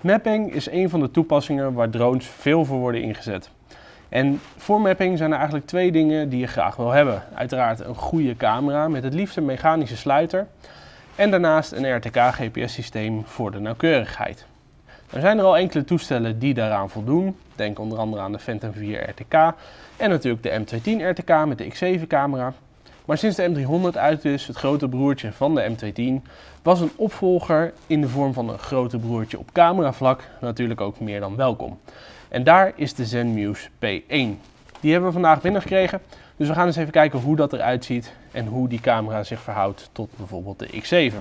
Mapping is een van de toepassingen waar drones veel voor worden ingezet. En voor mapping zijn er eigenlijk twee dingen die je graag wil hebben. Uiteraard een goede camera met het liefst een mechanische sluiter. En daarnaast een RTK-GPS-systeem voor de nauwkeurigheid. Er zijn er al enkele toestellen die daaraan voldoen. Denk onder andere aan de Phantom 4 RTK en natuurlijk de M210 RTK met de X7-camera. Maar sinds de M300 uit is, het grote broertje van de M210, was een opvolger in de vorm van een grote broertje op cameravlak natuurlijk ook meer dan welkom. En daar is de Zenmuse P1. Die hebben we vandaag binnengekregen, dus we gaan eens even kijken hoe dat eruit ziet en hoe die camera zich verhoudt tot bijvoorbeeld de X7.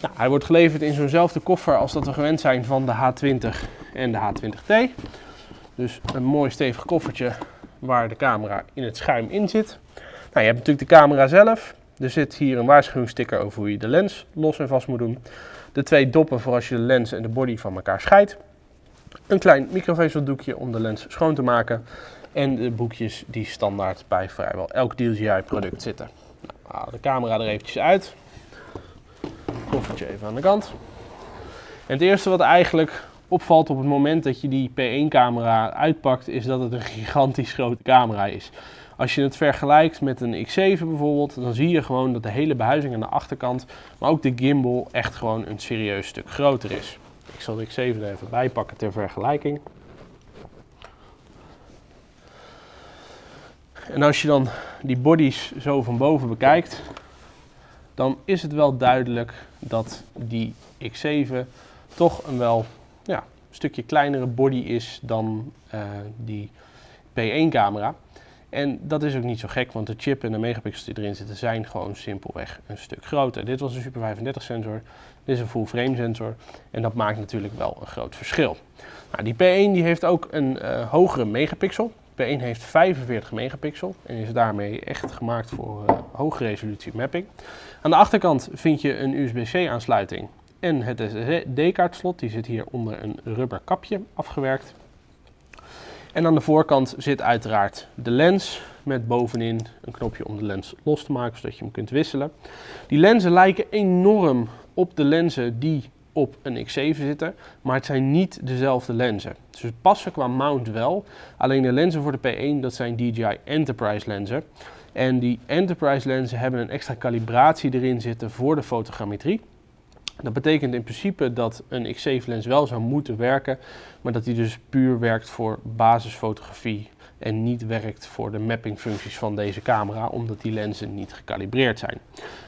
Nou, hij wordt geleverd in zo'nzelfde koffer als dat we gewend zijn van de H20 en de H20T. Dus een mooi stevig koffertje waar de camera in het schuim in zit. Nou, je hebt natuurlijk de camera zelf. Er zit hier een waarschuwingssticker over hoe je de lens los en vast moet doen. De twee doppen voor als je de lens en de body van elkaar scheidt. Een klein microvezeldoekje om de lens schoon te maken. En de boekjes die standaard bij vrijwel elk DJI product zitten. Nou, haal de camera er eventjes uit. Koffertje even aan de kant. En het eerste wat eigenlijk opvalt op het moment dat je die P1 camera uitpakt is dat het een gigantisch grote camera is. Als je het vergelijkt met een X7 bijvoorbeeld, dan zie je gewoon dat de hele behuizing aan de achterkant, maar ook de gimbal echt gewoon een serieus stuk groter is. Ik zal de X7 er even bij pakken ter vergelijking. En als je dan die bodies zo van boven bekijkt, dan is het wel duidelijk dat die X7 toch een wel ja, stukje kleinere body is dan uh, die P1 camera. En dat is ook niet zo gek, want de chip en de megapixels die erin zitten zijn gewoon simpelweg een stuk groter. Dit was een Super 35 sensor, dit is een full frame sensor en dat maakt natuurlijk wel een groot verschil. Nou, die P1 die heeft ook een uh, hogere megapixel. P1 heeft 45 megapixel en is daarmee echt gemaakt voor uh, hoge resolutie mapping. Aan de achterkant vind je een USB-C aansluiting en het SSD-kaartslot. Die zit hier onder een rubber kapje afgewerkt. En aan de voorkant zit uiteraard de lens met bovenin een knopje om de lens los te maken, zodat je hem kunt wisselen. Die lenzen lijken enorm op de lenzen die op een X7 zitten, maar het zijn niet dezelfde lenzen. Het passen qua mount wel, alleen de lenzen voor de P1 dat zijn DJI Enterprise lenzen. En die Enterprise lenzen hebben een extra kalibratie erin zitten voor de fotogrammetrie. Dat betekent in principe dat een X7 lens wel zou moeten werken, maar dat die dus puur werkt voor basisfotografie en niet werkt voor de mappingfuncties van deze camera, omdat die lenzen niet gekalibreerd zijn.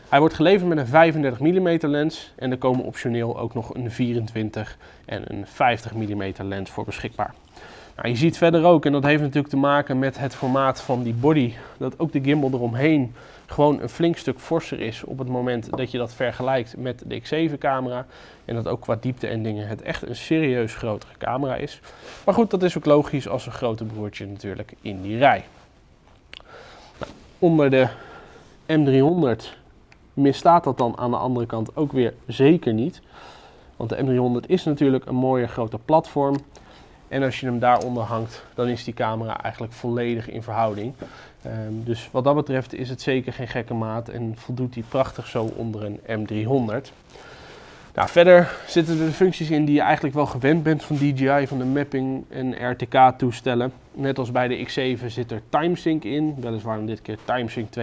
Hij wordt geleverd met een 35 mm lens en er komen optioneel ook nog een 24 en een 50 mm lens voor beschikbaar. Nou, je ziet verder ook, en dat heeft natuurlijk te maken met het formaat van die body, dat ook de gimbal eromheen gewoon een flink stuk forser is op het moment dat je dat vergelijkt met de X7 camera. En dat ook qua diepte en dingen het echt een serieus grotere camera is. Maar goed, dat is ook logisch als een grote broertje natuurlijk in die rij. Nou, onder de M300 misstaat dat dan aan de andere kant ook weer zeker niet. Want de M300 is natuurlijk een mooie grote platform. En als je hem daaronder hangt, dan is die camera eigenlijk volledig in verhouding. Um, dus wat dat betreft is het zeker geen gekke maat en voldoet hij prachtig zo onder een M300. Nou, verder zitten er de functies in die je eigenlijk wel gewend bent van DJI, van de mapping en RTK toestellen. Net als bij de X7 zit er TimeSync in, weliswaar dit keer TimeSync 2.0.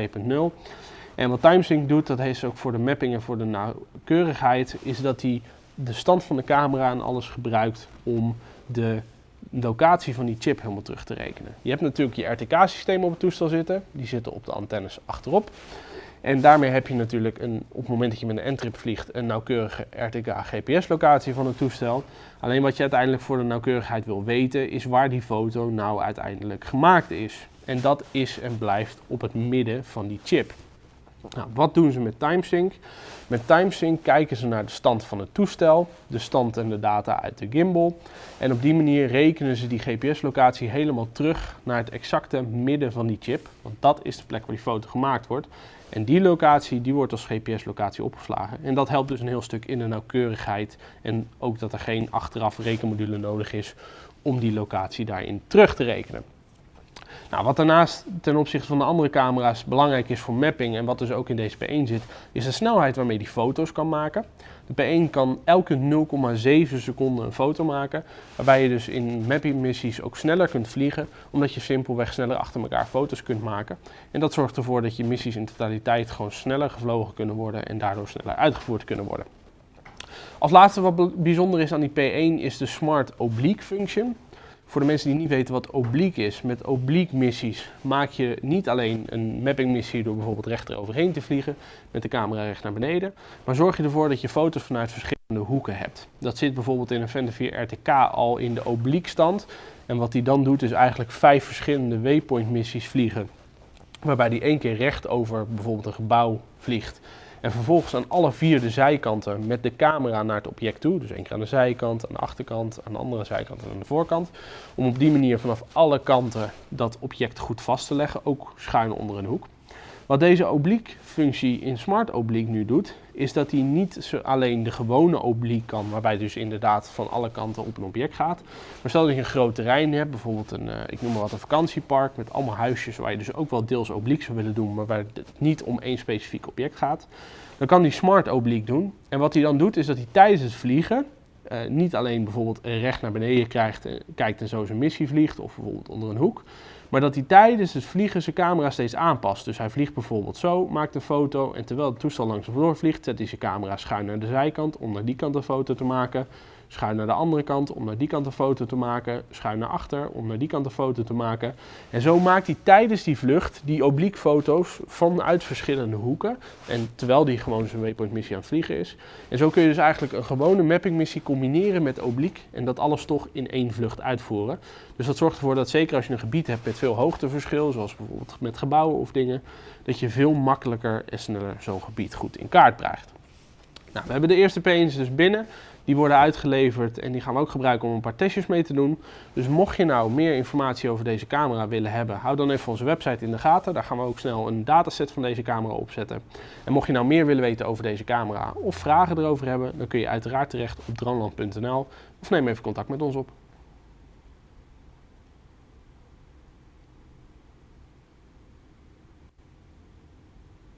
En wat TimeSync doet, dat heeft ook voor de mapping en voor de nauwkeurigheid, is dat hij de stand van de camera en alles gebruikt om de locatie van die chip helemaal terug te rekenen. Je hebt natuurlijk je RTK-systeem op het toestel zitten. Die zitten op de antennes achterop. En daarmee heb je natuurlijk een, op het moment dat je met een N-trip vliegt een nauwkeurige RTK-GPS-locatie van het toestel. Alleen wat je uiteindelijk voor de nauwkeurigheid wil weten is waar die foto nou uiteindelijk gemaakt is. En dat is en blijft op het midden van die chip. Nou, wat doen ze met TimeSync? Met TimeSync kijken ze naar de stand van het toestel, de stand en de data uit de gimbal. En op die manier rekenen ze die GPS-locatie helemaal terug naar het exacte midden van die chip. Want dat is de plek waar die foto gemaakt wordt. En die locatie die wordt als GPS-locatie opgeslagen. En dat helpt dus een heel stuk in de nauwkeurigheid. En ook dat er geen achteraf rekenmodule nodig is om die locatie daarin terug te rekenen. Nou, wat daarnaast ten opzichte van de andere camera's belangrijk is voor mapping en wat dus ook in deze P1 zit, is de snelheid waarmee die foto's kan maken. De P1 kan elke 0,7 seconden een foto maken, waarbij je dus in mapping-missies ook sneller kunt vliegen, omdat je simpelweg sneller achter elkaar foto's kunt maken. En dat zorgt ervoor dat je missies in totaliteit gewoon sneller gevlogen kunnen worden en daardoor sneller uitgevoerd kunnen worden. Als laatste wat bijzonder is aan die P1 is de Smart Oblique Function. Voor de mensen die niet weten wat oblique is, met oblique missies maak je niet alleen een mapping missie door bijvoorbeeld recht eroverheen te vliegen met de camera recht naar beneden, maar zorg je ervoor dat je foto's vanuit verschillende hoeken hebt. Dat zit bijvoorbeeld in een Vender 4 RTK al in de oblique stand. En wat hij dan doet is eigenlijk vijf verschillende waypoint missies vliegen. Waarbij die één keer recht over bijvoorbeeld een gebouw vliegt. En vervolgens aan alle vier de zijkanten met de camera naar het object toe. Dus één keer aan de zijkant, aan de achterkant, aan de andere zijkant en aan de voorkant. Om op die manier vanaf alle kanten dat object goed vast te leggen, ook schuin onder een hoek. Wat deze oblique functie in Smart Oblique nu doet, is dat hij niet alleen de gewone oblique kan, waarbij dus inderdaad van alle kanten op een object gaat. Maar stel dat je een groot terrein hebt, bijvoorbeeld een, eh, ik noem maar wat, een vakantiepark met allemaal huisjes waar je dus ook wel deels oblique zou willen doen, maar waar het niet om één specifiek object gaat. Dan kan hij Smart Oblique doen. En wat hij dan doet, is dat hij tijdens het vliegen uh, niet alleen bijvoorbeeld recht naar beneden krijgt, kijkt en zo zijn missie vliegt, of bijvoorbeeld onder een hoek. Maar dat hij tijdens het vliegen zijn camera steeds aanpast. Dus hij vliegt bijvoorbeeld zo, maakt een foto en terwijl het toestel langs hem door vliegt, zet hij zijn camera schuin naar de zijkant om naar die kant een foto te maken schuin naar de andere kant om naar die kant een foto te maken, schuin naar achter om naar die kant een foto te maken. En zo maakt hij tijdens die vlucht die oblique foto's vanuit verschillende hoeken. En terwijl hij gewoon zijn waypoint missie aan het vliegen is. En zo kun je dus eigenlijk een gewone mapping missie combineren met oblique en dat alles toch in één vlucht uitvoeren. Dus dat zorgt ervoor dat zeker als je een gebied hebt met veel hoogteverschil, zoals bijvoorbeeld met gebouwen of dingen, dat je veel makkelijker en sneller zo'n gebied goed in kaart krijgt. Nou, we hebben de eerste P's dus binnen. Die worden uitgeleverd en die gaan we ook gebruiken om een paar testjes mee te doen. Dus mocht je nou meer informatie over deze camera willen hebben, hou dan even onze website in de gaten. Daar gaan we ook snel een dataset van deze camera opzetten. En mocht je nou meer willen weten over deze camera of vragen erover hebben, dan kun je uiteraard terecht op dronland.nl of neem even contact met ons op.